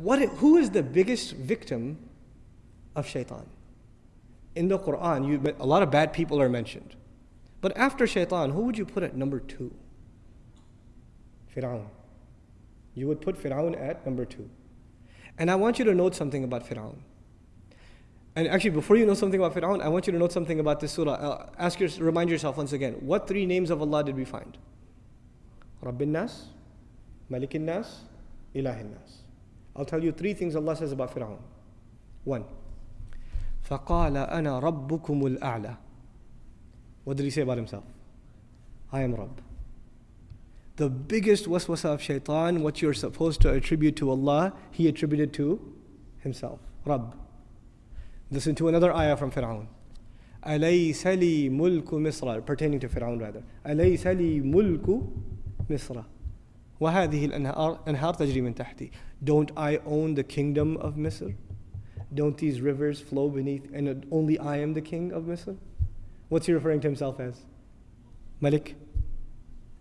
what, who is the biggest victim of shaitan? In the Quran, you, a lot of bad people are mentioned. But after shaitan, who would you put at number two? Fir'aun. You would put Fir'aun at number two. And I want you to note something about Fir'aun. And actually, before you know something about Fir'aun, I want you to note something about this surah. Uh, ask your, remind yourself once again, what three names of Allah did we find? Rabbin Nas, Malikin Nas, Ilahin Nas. I'll tell you three things Allah says about Fir'aun. One, فَقَالَ أَنَا رَبُّكُمُ الْأَعْلَى What did he say about himself? I am Rabb. The biggest waswasa of shaitan, what you're supposed to attribute to Allah, he attributed to himself. Rabb. Listen to another ayah from Fir'aun. أليس لي ملك مصر pertaining to Fir'aun rather أليس لي ملك مصر وهذه الأنهار أنهار تجري من تحتي Don't I own the kingdom of Misr? Don't these rivers flow beneath and only I am the king of Misr? What's he referring to himself as? Malik.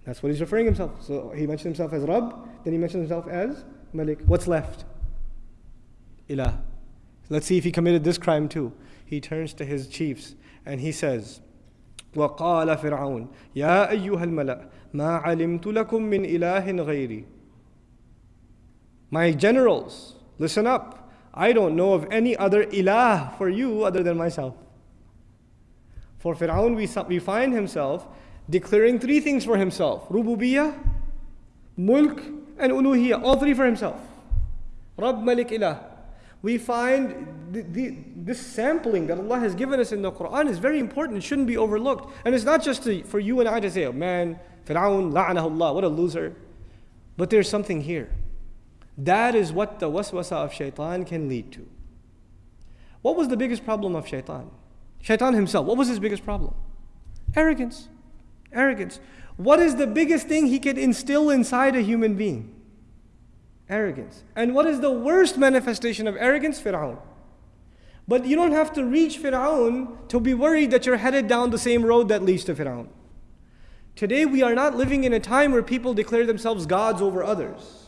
That's what he's referring himself. So he mentioned himself as Rabb, then he mentioned himself as Malik. What's left? Ilah. Let's see if he committed this crime too. He turns to his chiefs and he says, وقال فرعون يا أيها الملأ ما علمت لكم من إله غيري My generals, listen up. I don't know of any other ilah for you other than myself. For Fir'aun, we, we find himself declaring three things for himself Rububiyah, Mulk, and Uluhiyah. All three for himself. Rabb, Malik, Ilah we find the, the, this sampling that Allah has given us in the Quran is very important. It shouldn't be overlooked. And it's not just to, for you and I to say, oh man, Fir'aun, la'anahullah, what a loser. But there's something here. That is what the waswasa of shaitan can lead to. What was the biggest problem of shaitan? Shaitan himself, what was his biggest problem? Arrogance. Arrogance. What is the biggest thing he could instill inside a human being? Arrogance. And what is the worst manifestation of arrogance? Fir'aun. But you don't have to reach Fir'aun to be worried that you're headed down the same road that leads to Fir'aun. Today we are not living in a time where people declare themselves gods over others.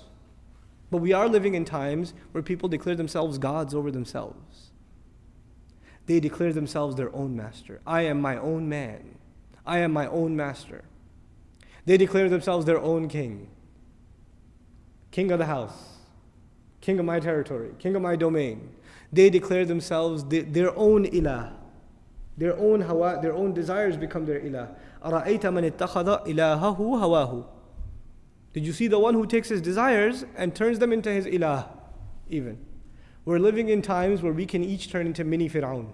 But we are living in times where people declare themselves gods over themselves. They declare themselves their own master. I am my own man. I am my own master. They declare themselves their own king king of the house, king of my territory, king of my domain. They declare themselves their own ilah. Their own hawa, their own desires become their ilah. أَرَأَيْتَ مَنِ اتَّخَذَ إِلَهَهُ هَوَاهُ Did you see the one who takes his desires and turns them into his ilah? Even. We're living in times where we can each turn into mini Fir'aun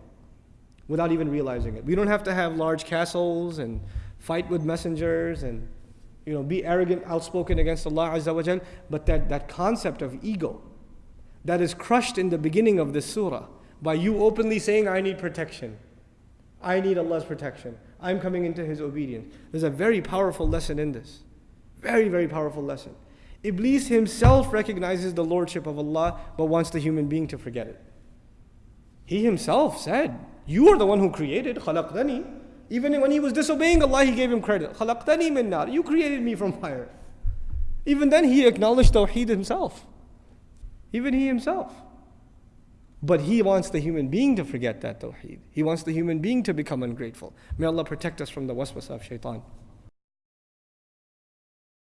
without even realizing it. We don't have to have large castles and fight with messengers and you know, be arrogant, outspoken against Allah Azza wa Jal, but that, that concept of ego that is crushed in the beginning of this surah by you openly saying, I need protection. I need Allah's protection. I'm coming into His obedience. There's a very powerful lesson in this. Very, very powerful lesson. Iblis himself recognizes the lordship of Allah but wants the human being to forget it. He himself said, You are the one who created. Even when he was disobeying Allah, he gave him credit. خَلَقْتَنِي مِن نَارٍ You created me from fire. Even then, he acknowledged Tawheed himself. Even he himself. But he wants the human being to forget that Tawheed. He wants the human being to become ungrateful. May Allah protect us from the waswasa of shaitan.